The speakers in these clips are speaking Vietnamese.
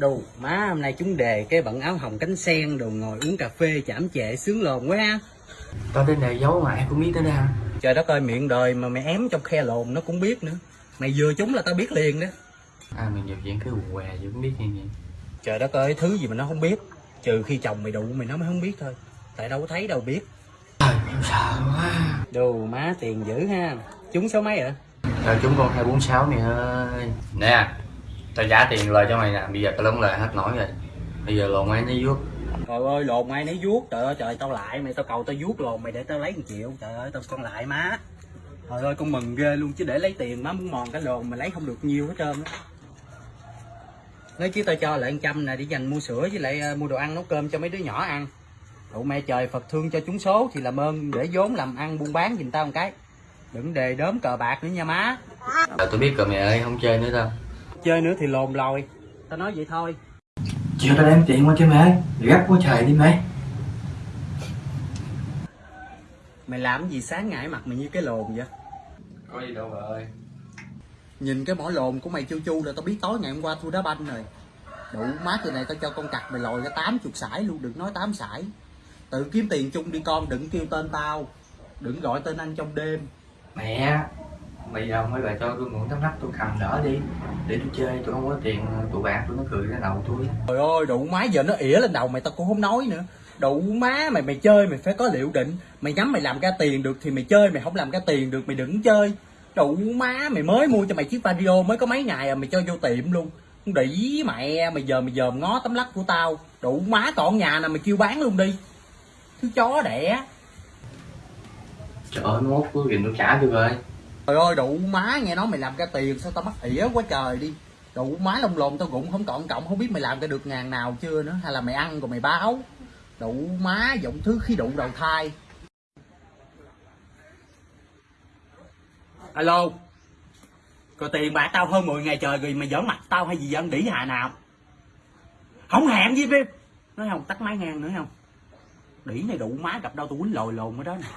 Đồ má hôm nay chúng đề cái bận áo hồng cánh sen đồ ngồi uống cà phê chảm chệ sướng lồn quá ha. Tao tên này giấu mà ai cũng biết tới đây ha Trời đất ơi miệng đời mà mày ém trong khe lồn nó cũng biết nữa. Mày vừa chúng là tao biết liền đó. À mày nhập viện cái quần què gì cũng biết như vậy Trời đất ơi thứ gì mà nó không biết. Trừ khi chồng mày đụ mày nó mới không biết thôi. Tại đâu có thấy đâu biết. Trời em sợ quá Đồ má tiền dữ ha. Chúng số mấy rồi? Trời chúng con 246 mày ơi Nè Tao trả tiền lời cho mày nè Bây giờ tao lớn lời hết nổi rồi Bây giờ lồn ai nó vuốt Trời ơi lồn ai nấy vuốt. Trời ơi trời tao lại mày tao cầu tao vuốt lồn mày để tao lấy 1 triệu. Trời ơi tao con lại má. Trời ơi con mừng ghê luôn chứ để lấy tiền má muốn mòn cái lồn mày lấy không được nhiêu hết trơn á. Lấy chứ tao cho lại 100 nè để dành mua sữa với lại ờ, mua đồ ăn nấu cơm cho mấy đứa nhỏ ăn. Đụ mẹ trời Phật thương cho chúng số thì làm ơn để vốn làm ăn buôn bán giùm tao một cái. Đừng đề đốm cờ bạc nữa nha má. Rồi tôi biết rồi mày ơi không chơi nữa đâu Chơi nữa thì lồn lòi. Tao nói vậy thôi. Chiều tao đem tiền qua cho mày ơi Gấp quá trời đi mày Mày làm gì sáng ngại mặt mày như cái lồn vậy? Có gì đâu bà ơi Nhìn cái mỏ lồn của mày chu chu là tao biết tối ngày hôm qua thua đá banh rồi. Đủ má từ này tao cho con cặc mày lòi ra 80 sải luôn, đừng nói 8 sải. Tự kiếm tiền chung đi con, đừng kêu tên tao. Đừng gọi tên anh trong đêm. Mẹ Bây giờ mấy bà cho tôi mượn tấm nắp tôi cầm đỡ đi Để tôi chơi tôi không có tiền Tụi bạn tôi nó cười ra đầu tôi Trời ơi, đủ má giờ nó ỉa lên đầu mày tao cũng không nói nữa. Đủ má mày mày chơi mày phải có liệu định. Mày nhắm mày làm ra tiền được thì mày chơi, mày không làm ra tiền được mày đừng chơi. Đủ má mày mới mua cho mày chiếc radio mới có mấy ngày à mày cho vô tiệm luôn. Đĩ mẹ mày giờ mày dòm ngó tấm lắc của tao. Đủ má còn nhà nào mày kêu bán luôn đi. Thứ chó đẻ. Trời ơi mốt cuối kìa tôi trả tôi rồi Trời ơi đủ má nghe nói mày làm ra tiền, sao tao mắc ỉa quá trời đi. Đủ má lông lồn tao cũng không còn cộng, không biết mày làm ra được ngàn nào chưa nữa, hay là mày ăn rồi mày báo. Đủ má giọng thứ khi đụng đầu thai. Alo. Có tiền bạc tao hơn 10 ngày trời rồi mày giỡn mặt tao hay gì dân đỉ hà nào. Không hẹn gì Vim. Nói không, tắt máy ngang nữa không. Đỉ này đủ má gặp đâu tao quýnh lồi lồn ở đó nè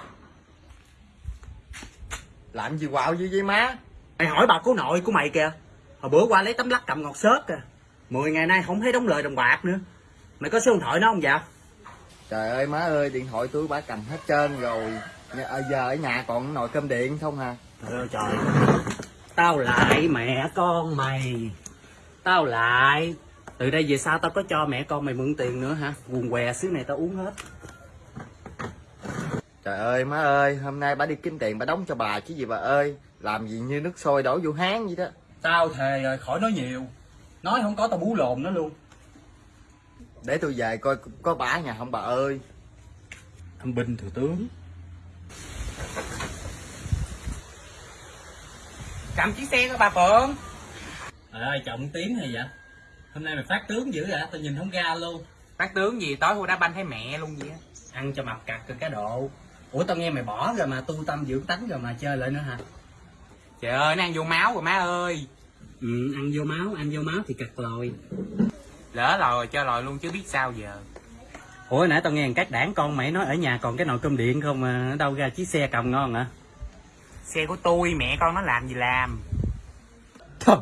làm gì quạo gì vậy má? Mày hỏi bà cố nội của mày kìa. Hồi bữa qua lấy tấm lắc cầm ngọt xớt kìa. Mười ngày nay không thấy đóng lời đồng bạc nữa. Mày có số điện thoại nó không dạ? Trời ơi má ơi điện thoại tôi bả cầm hết trơn rồi. Nhà- à, giờ ở nhà còn nồi cơm điện không hả? Trời ơi trời. Tao lại mẹ con mày. Tao lại. Từ đây về sau tao có cho mẹ con mày mượn tiền nữa hả? Quần què xứ này tao uống hết trời ơi má ơi hôm nay bà đi kiếm tiền bà đóng cho bà chứ gì bà ơi. Làm gì như nước sôi đổ vô háng vậy đó. Tao thề rồi khỏi nói nhiều. Nói không có tao bú lồn nó luôn. Để tôi về coi có bả nhà không bà ơi. Thằng binh thừa tướng. Cầm chiếc xe của bà Phượng. Trời ơi trọng tiếng hay vậy? Hôm nay mày phát tướng dữ vậy? Tao nhìn không ra luôn. Phát tướng gì tối hôm đá banh thấy mẹ luôn vậy á. Ăn cho mập cặt được cái độ Ủa tao nghe mày bỏ rồi mà tu tâm dưỡng tánh rồi mà chơi lại nữa hả? Trời ơi nó ăn vô máu rồi má ơi. Ừ ăn vô máu Ăn vô máu thì cặt lòi. Lỡ lòi cho lòi luôn chứ biết sao giờ. Ủa nãy tao nghe các đảng con mày nói ở nhà còn cái nồi cơm điện không mà ở đâu ra chiếc xe cầm ngon hả? Xe của tôi mẹ con nó làm gì làm? Thôi,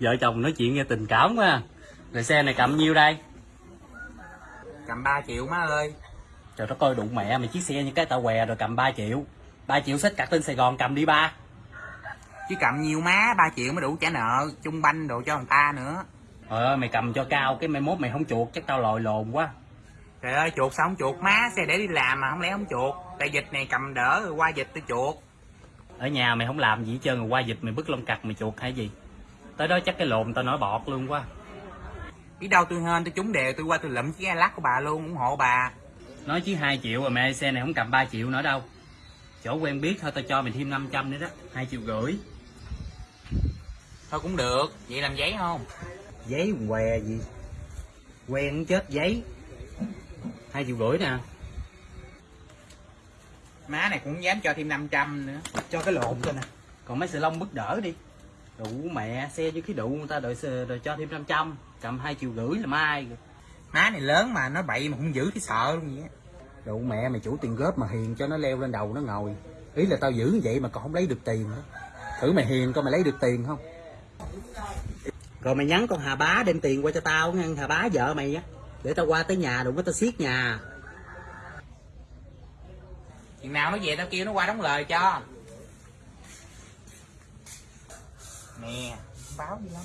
Vợ chồng nói chuyện nghe tình cảm quá. Rồi xe này cầm nhiêu đây? Cầm 3 triệu má ơi Trời đất ơi đụng mẹ mày chiếc xe như cái tao què rồi cầm 3 triệu. 3 triệu xách cặt lên Sài Gòn cầm đi ba. Chứ cầm nhiều má 3 triệu mới đủ trả nợ Chung banh đồ cho người ta nữa. Trời ơi mày cầm cho cao cái mai mốt mày không chuột chắc tao lòi lồn quá. Trời ơi chuột sao không chuột? Má Xe để đi làm mà không lẽ không chuột? Tại dịch này cầm đỡ rồi qua dịch tôi chuột. Ở nhà mày không làm gì hết trơn rồi qua dịch mày bứt lông cặt mày chuột hay gì? Tới đó chắc cái lồn tao nổi bọt luôn quá. Biết đâu tôi hên tôi trúng đều tôi qua tôi lụm chiếc lắc của bà luôn ủng hộ bà Nói chứ 2 triệu rồi mẹ xe này không cầm 3 triệu nữa đâu. Chỗ quen biết thôi tao cho mày thêm 500 nữa đó. 2 triệu rưỡi. Thôi cũng được Vậy làm giấy không? Giấy què gì? Quen chết giấy. 2 triệu rưỡi nè. Má này cũng dám cho thêm 500 nữa. Cho cái lồn cho nè. Còn mấy sợi lông bứt đỡ đi. Đủ mẹ xe với khí đủ người ta đợi rồi cho thêm 500 cầm hai triệu rưỡi là mai rồi má này lớn mà nó bậy mà không giữ thì sợ luôn vậy Đồ mẹ mày chủ tiền góp mà hiền cho nó leo lên đầu nó ngồi. Ý là tao giữ như vậy mà còn không lấy được tiền nữa. Thử mày hiền coi mày lấy được tiền không? Rồi mày nhắn con Hà Bá đem tiền qua cho tao nghe Hà Bá vợ mày á. Để tao qua tới nhà đụng có tao xiết nhà. Chừng nào nó về tao kêu nó qua đóng lời cho. Nè báo gì lắm.